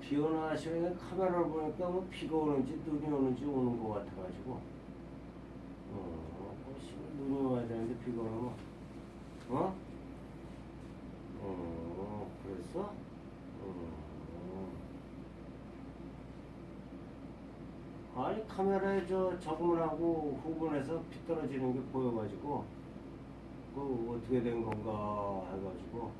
비 오는 아침에 카메라를 보니까 뭐 비가 오는지 눈이 오는지 오는 것 같아가지고. 어, 뭐 눈이 와야 되는데 비가 오면, 어? 어, 그랬어? 어. 아니, 카메라에 저 적응을 하고 후분해서 비 떨어지는 게 보여가지고, 그 어떻게 된 건가 해가지고,